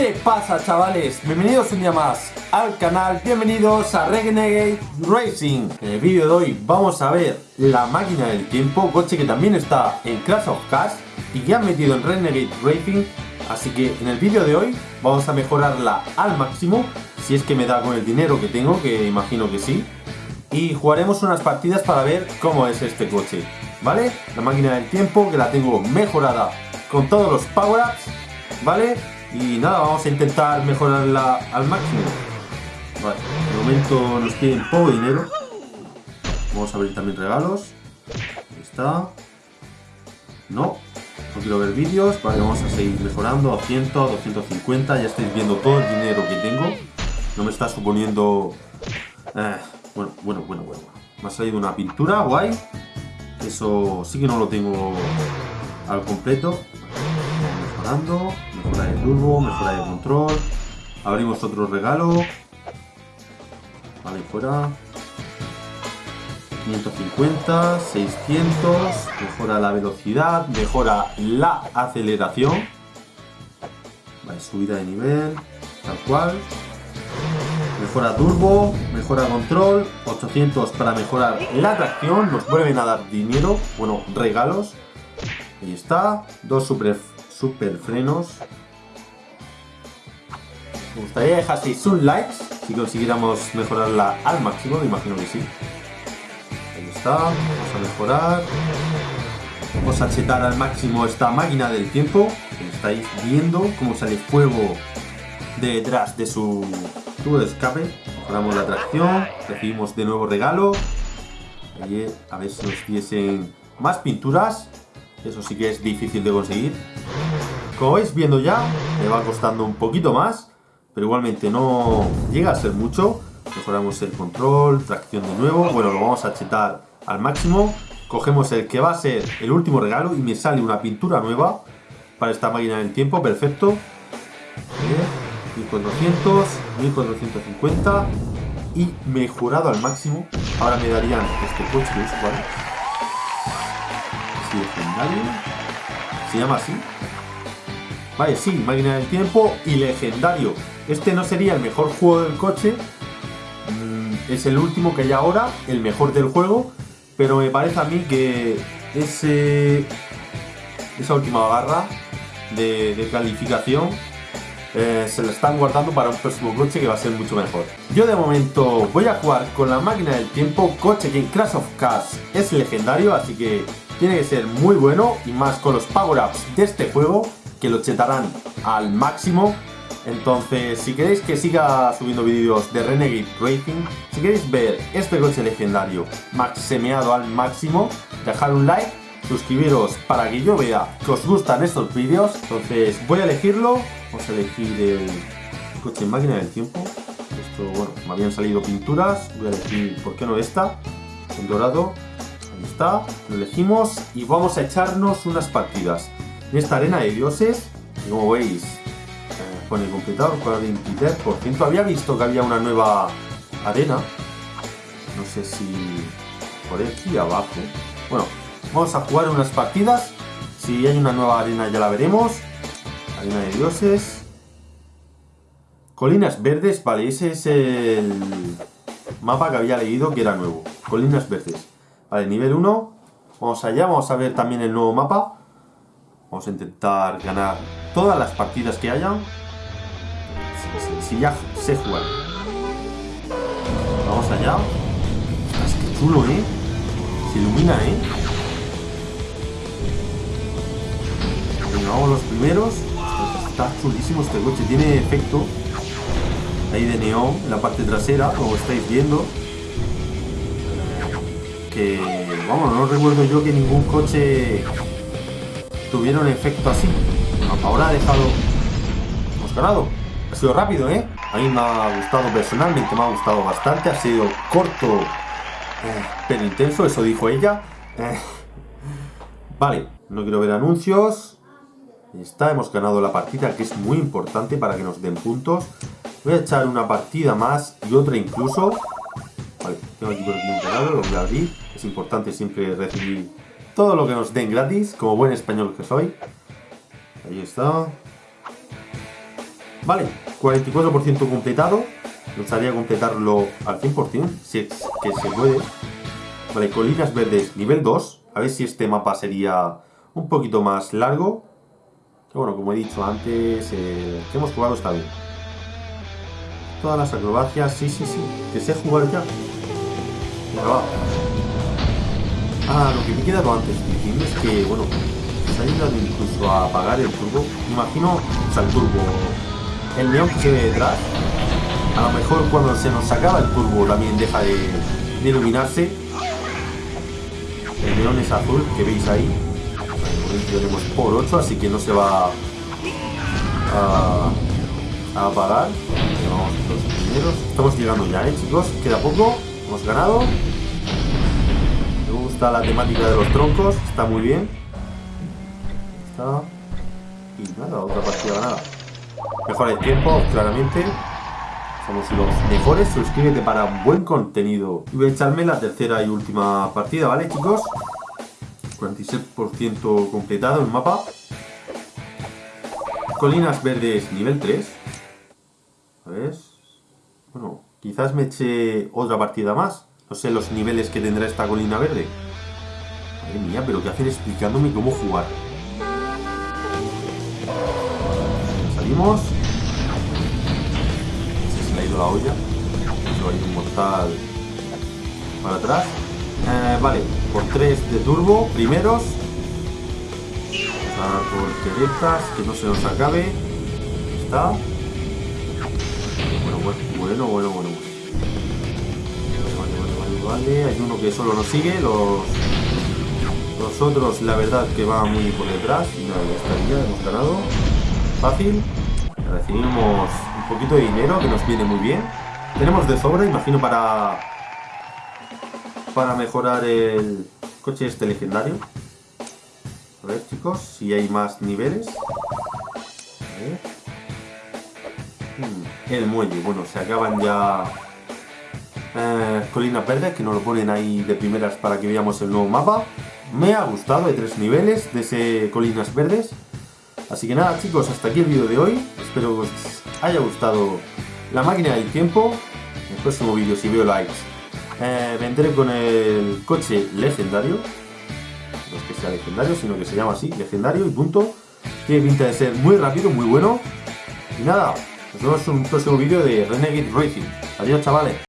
¿Qué pasa chavales? Bienvenidos un día más al canal, bienvenidos a Renegade Racing En el vídeo de hoy vamos a ver la máquina del tiempo, coche que también está en Clash of Cars y que han metido en Renegade Racing Así que en el vídeo de hoy vamos a mejorarla al máximo, si es que me da con el dinero que tengo, que imagino que sí Y jugaremos unas partidas para ver cómo es este coche, ¿vale? La máquina del tiempo que la tengo mejorada con todos los power-ups, ¿vale? Y nada, vamos a intentar mejorarla al máximo. Vale, de momento nos piden poco dinero. Vamos a abrir también regalos. Ahí está. No, no quiero ver vídeos. Vale, vamos a seguir mejorando a 100, a 250. Ya estáis viendo todo el dinero que tengo. No me está suponiendo... Eh, bueno, bueno, bueno, bueno. Me ha salido una pintura, guay. Eso sí que no lo tengo al completo. Mejorando mejora de turbo, mejora de control. Abrimos otro regalo. Vale, fuera. 550, 600, mejora la velocidad, mejora la aceleración. Vale, subida de nivel, tal cual. Mejora turbo, mejora control, 800 para mejorar la tracción, nos vuelven a dar dinero, bueno, regalos. Ahí está, dos super super frenos. Me gustaría dejaseis un like si consiguiéramos mejorarla al máximo, me imagino que sí. Ahí está, vamos a mejorar. Vamos a chetar al máximo esta máquina del tiempo. estáis viendo cómo sale fuego detrás de su tubo de escape. Mejoramos la tracción, recibimos de nuevo regalo. a ver si nos diesen más pinturas. Eso sí que es difícil de conseguir. Como vais viendo ya, me va costando un poquito más, pero igualmente no llega a ser mucho. Mejoramos el control, tracción de nuevo. Bueno, lo vamos a chetar al máximo. Cogemos el que va a ser el último regalo y me sale una pintura nueva para esta máquina del tiempo. Perfecto. 1400, 1450 y mejorado al máximo. Ahora me darían este coche que es legendario. Se llama así. Vale, sí, máquina del tiempo y legendario. Este no sería el mejor juego del coche. Mm, es el último que hay ahora, el mejor del juego. Pero me parece a mí que ese, esa última barra de, calificación eh, se la están guardando para un próximo coche que va a ser mucho mejor. Yo de momento voy a jugar con la máquina del tiempo, coche que en Crash of Cars es legendario, así que tiene que ser muy bueno y más con los power-ups de este juego que lo chetarán al máximo. Entonces, si queréis que siga subiendo vídeos de Renegade Racing, si queréis ver este coche legendario maximeado al máximo, dejad un like, suscribiros para que yo vea que os gustan estos vídeos. Entonces, voy a elegirlo, vamos a elegir el coche en máquina del tiempo. Esto, bueno, me habían salido pinturas, voy a elegir, ¿por qué no esta? En dorado, está, lo elegimos y vamos a echarnos unas partidas. En esta arena de dioses, como veis, eh, pone completado el 23%. Había visto que había una nueva arena. No sé si por aquí abajo. Bueno, vamos a jugar unas partidas. Si hay una nueva arena ya la veremos. Arena de dioses. Colinas verdes, vale, ese es el mapa que había leído que era nuevo. Colinas verdes. Vale, nivel 1. Vamos allá, vamos a ver también el nuevo mapa. Vamos a intentar ganar todas las partidas que hayan. Si, ya sé jugar. Vamos allá. Es que chulo, ¿eh? Se ilumina, ¿eh? Venga, vamos los primeros. Está chulísimo este coche. Tiene efecto ahí de neón en la parte trasera, como estáis viendo vamos, no recuerdo yo que ningún coche tuviera un efecto así. ahora ha dejado... Hemos ganado. Ha sido rápido, ¿eh? A mí me ha gustado personalmente, me ha gustado bastante. Ha sido corto, eh, pero intenso, eso dijo ella. Eh, vale, no quiero ver anuncios. Está, hemos ganado la partida, que es muy importante para que nos den puntos. Voy a echar una partida más y otra incluso. Vale, tengo aquí por aquí un regalo, lo voy a abrir. Es importante siempre recibir todo lo que nos den gratis, como buen español que soy. Ahí está. Vale, 44% completado. Me gustaría completarlo al 100%, si es que se puede. Vale, colinas verdes nivel 2. A ver si este mapa sería un poquito más largo. Que bueno, como he dicho antes, el que hemos jugado está bien. Todas las acrobacias, sí, sí, sí. Que sé jugar ya. Ah, lo que me he quedado antes diciendo es que, bueno, se ha ayudado incluso a apagar el turbo. Imagino, o sea, el turbo, el neón que se ve detrás. A lo mejor cuando se nos acaba el turbo también deja de, iluminarse. El neón es azul, que veis ahí. tenemos por 8, así que no se va a, a apagar. Vamos los primeros. Estamos llegando ya, ¿eh, chicos? Queda poco. Hemos ganado. Me gusta la temática de los troncos. Está muy bien. Y nada, otra partida ganada. Mejor el tiempo, claramente. Somos los mejores. Suscríbete para buen contenido. Y voy a echarme la tercera y última partida, ¿vale, chicos? 46% completado el mapa. Colinas verdes nivel 3. A ver. Bueno, quizás me eche otra partida más. No sé los niveles que tendrá esta colina verde. Madre mía, pero ¿qué hacen explicándome cómo jugar? Salimos. Se le ha ido la olla. Hay un mortal para atrás. Eh, vale, por 3 de turbo, primeros. Vamos a por que no se nos acabe. Está. Bueno, bueno, bueno, Vale, vale, vale, vale. Hay uno que solo nos sigue. Los, los otros, la verdad, que va muy por detrás. Y nada, ya estaría, hemos ganado. Fácil. Recibimos un poquito de dinero, que nos viene muy bien. Tenemos de sobra, imagino, para... Para mejorar el coche este legendario. A ver, chicos, si hay más niveles. El muelle, bueno, se acaban ya eh, colinas verdes, que nos lo ponen ahí de primeras para que veamos el nuevo mapa. Me ha gustado, hay tres niveles de ese colinas verdes. Así que nada chicos, hasta aquí el vídeo de hoy. Espero que os haya gustado la máquina del tiempo. En el próximo vídeo, si veo likes, eh, vendré con el coche legendario. No es que sea legendario, sino que se llama así, legendario y punto. Tiene pinta de ser muy rápido, muy bueno. Y nada, nos vemos en un próximo vídeo de Renegade Racing. Adiós chavales.